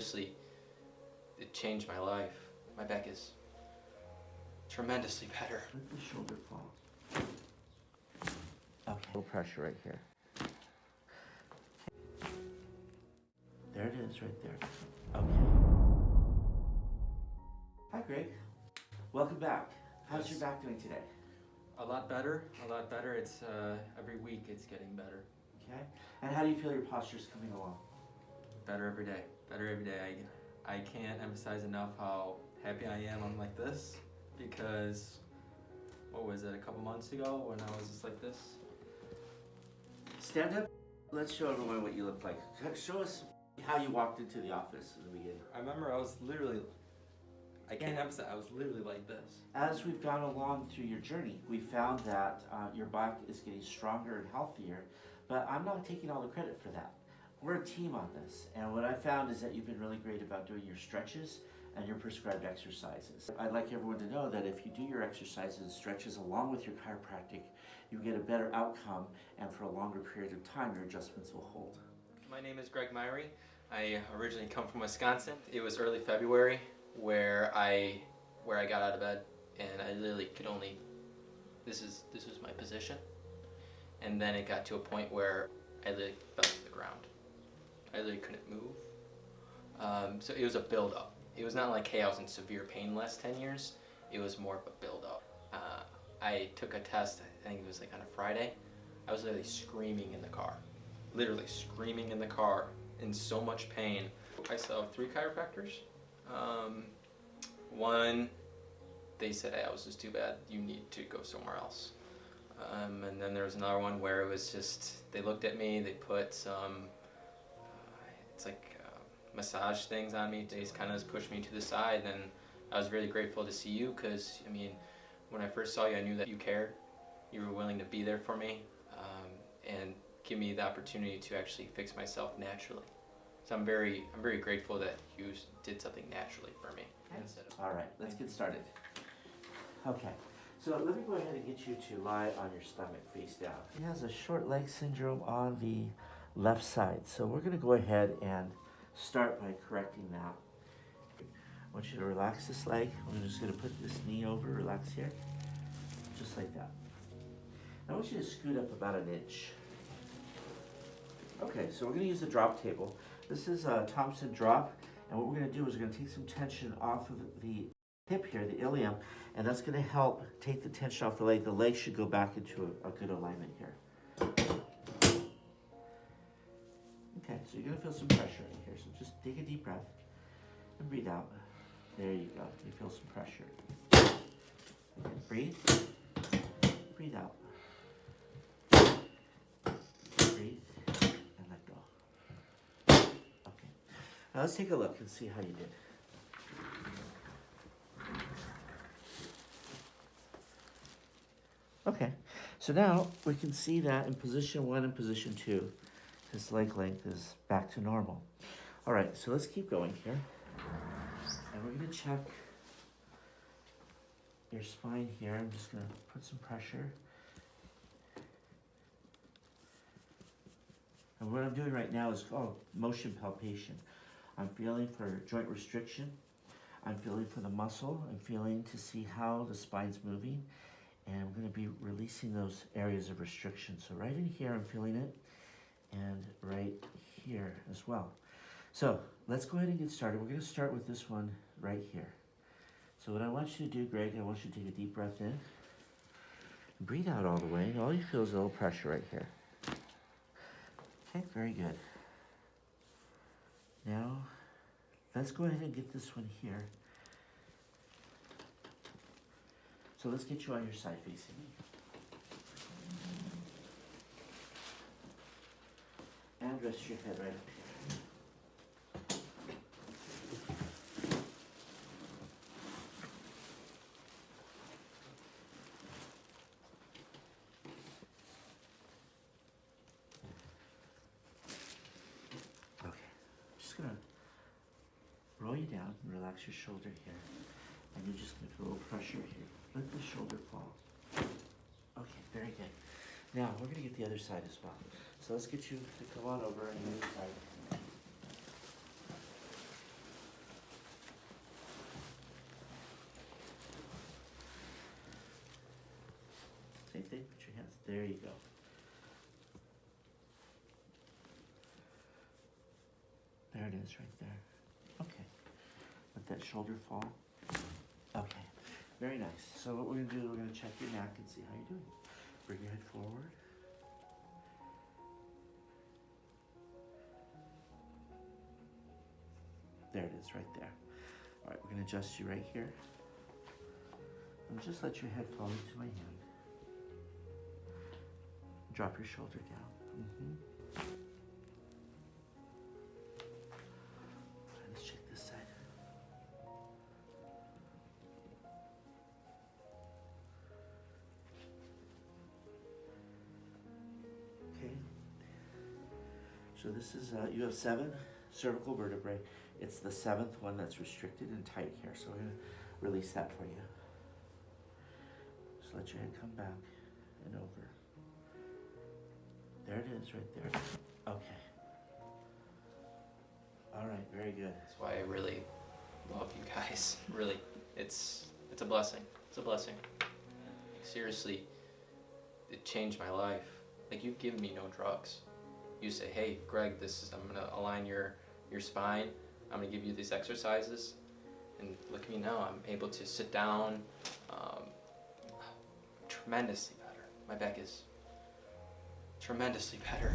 seriously, it changed my life. My back is tremendously better. Let the shoulder fall. Okay. Little pressure right here. There it is, right there. Okay. Hi, Greg. Welcome back. How's Yes. your back doing today? A lot better, a lot better. It's uh, every week it's getting better. Okay. And how do you feel your posture's coming along? Better every day. Better every day. I, I can't emphasize enough how happy I am I'm like this because what was it, a couple months ago when I was just like this? Stand up. Let's show everyone what you look like. Show us how you walked into the office in the beginning. I remember I was literally, I can't Yeah. emphasize, I was literally like this. As we've gone along through your journey, we found that uh, your back is getting stronger and healthier, but I'm not taking all the credit for that. We're a team on this, and what I found is that you've been really great about doing your stretches and your prescribed exercises. I'd like everyone to know that if you do your exercises and stretches along with your chiropractic, you get a better outcome, and for a longer period of time, your adjustments will hold. My name is Greg Myrie. I originally come from Wisconsin. It was early February where I where I got out of bed and I literally could only this is this was my position. And then it got to a point where I literally ground. I literally couldn't move. Um, so it was a build up. It was not like hey I was in severe pain the last 10 years. It was more of a build up. Uh, I took a test, I think it was like on a Friday. I was literally screaming in the car literally screaming in the car in so much pain. I saw three chiropractors. Um, one, they said, hey, I was just too bad. You need to go somewhere else. Um, and then there was another one where it was just, they looked at me, they put some, massage things on me. They just kind of just pushed me to the side. And I was really grateful to see you because, I mean, when I first saw you, I knew that you cared. You were willing to be there for me. Um, and give me the opportunity to actually fix myself naturally. So I'm very, I'm very grateful that you did something naturally for me instead of. All right, let's get started. Okay, so let me go ahead and get you to lie on your stomach face down. He has a short leg syndrome on the left side, so we're gonna go ahead and start by correcting that. I want you to relax this leg. I'm just gonna put this knee over, relax here, just like that. I want you to scoot up about an inch. Okay, so we're gonna use the drop table. This is a Thompson drop, and what we're gonna do is we're gonna take some tension off of the hip here, the ilium, and that's gonna help take the tension off the leg. The leg should go back into a, a good alignment here. Okay, so you're gonna feel some pressure in here, so just take a deep breath and breathe out. There you go, you feel some pressure. Okay, breathe, breathe out. Breathe and let go. Okay. Now let's take a look and see how you did. Okay, so now we can see that in position one and position two, his leg length is back to normal. All right, so let's keep going here. And we're gonna check your spine here. I'm just gonna put some pressure. And what I'm doing right now is called motion palpation. I'm feeling for joint restriction. I'm feeling for the muscle. I'm feeling to see how the spine's moving. And I'm gonna be releasing those areas of restriction. So right in here, I'm feeling it. And right here as well. So let's go ahead and get started. We're gonna start with this one right here. So what I want you to do, Greg, I want you to take a deep breath in. Breathe out all the way. All you feel is a little pressure right here. Okay, very good. Now, let's go ahead and get this one here. So let's get you on your side facing me. And rest your head right up here. Okay, just gonna roll you down relax your shoulder here. And you're just gonna put a little pressure here. Let the shoulder fall. Okay, very good. Now, we're going to get the other side as well. So let's get you to come on over and the other side. Same thing, put your hands, there you go. There it is, right there. Okay. Let that shoulder fall. Okay. Very nice. So what we're going to do, we're going to check your neck and see how you're doing. Bring your head forward. There it is, right there. All right, we're gonna adjust you right here. And just let your head fall into my hand. Drop your shoulder down. hmm So this is, uh, you have seven cervical vertebrae. It's the seventh one that's restricted and tight here, so I'm gonna release that for you. Just let your head come back and over. There it is, right there. Okay. All right, very good. That's why I really love you guys. Really, it's it's a blessing. It's a blessing. Seriously, it changed my life. Like you've given me no drugs. You say, "Hey, Greg, this is I'm gonna align your your spine. I'm gonna give you these exercises." And look at me now. I'm able to sit down. Um, tremendously better. My back is tremendously better.